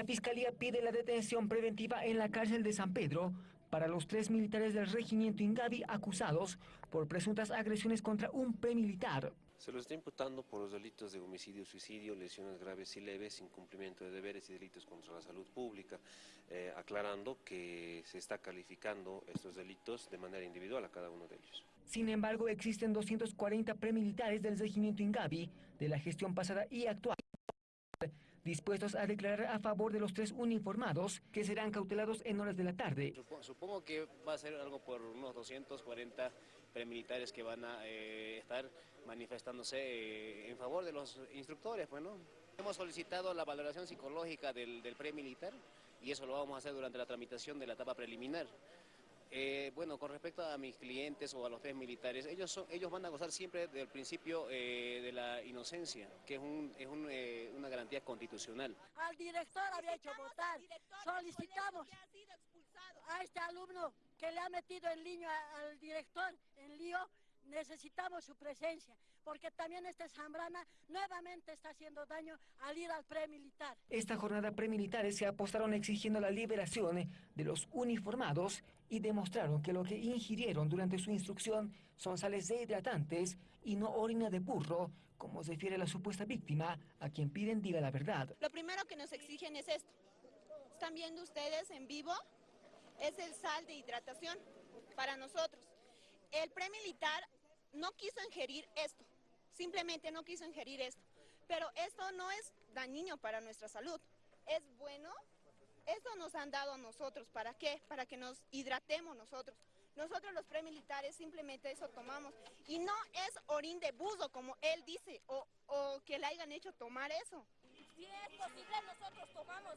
La Fiscalía pide la detención preventiva en la cárcel de San Pedro para los tres militares del regimiento Ingavi acusados por presuntas agresiones contra un premilitar. Se los está imputando por los delitos de homicidio, suicidio, lesiones graves y leves, incumplimiento de deberes y delitos contra la salud pública, eh, aclarando que se está calificando estos delitos de manera individual a cada uno de ellos. Sin embargo, existen 240 premilitares del regimiento Ingavi de la gestión pasada y actual dispuestos a declarar a favor de los tres uniformados que serán cautelados en horas de la tarde. Supongo que va a ser algo por unos 240 premilitares que van a eh, estar manifestándose eh, en favor de los instructores. Bueno, hemos solicitado la valoración psicológica del, del premilitar y eso lo vamos a hacer durante la tramitación de la etapa preliminar. Eh, bueno, con respecto a mis clientes o a los tres militares, ellos, son, ellos van a gozar siempre del principio de la inocencia, que es, un, constitucional. Al director había hecho votar, solicitamos a este alumno que le ha metido el niño al director en lío, necesitamos su presencia, porque también este Zambrana nuevamente está haciendo daño al ir al premilitar. Esta jornada premilitares se apostaron exigiendo la liberación de los uniformados y demostraron que lo que ingirieron durante su instrucción son sales dehidratantes y no orina de burro, como se refiere la supuesta víctima, a quien piden diga la verdad. Lo primero que nos exigen es esto. Están viendo ustedes en vivo, es el sal de hidratación para nosotros. El premilitar no quiso ingerir esto, simplemente no quiso ingerir esto. Pero esto no es dañino para nuestra salud, es bueno. Esto nos han dado a nosotros, ¿para qué? Para que nos hidratemos nosotros. Nosotros los premilitares simplemente eso tomamos. Y no es orín de buzo, como él dice, o, que le hayan hecho tomar eso. Si es posible, nosotros tomamos.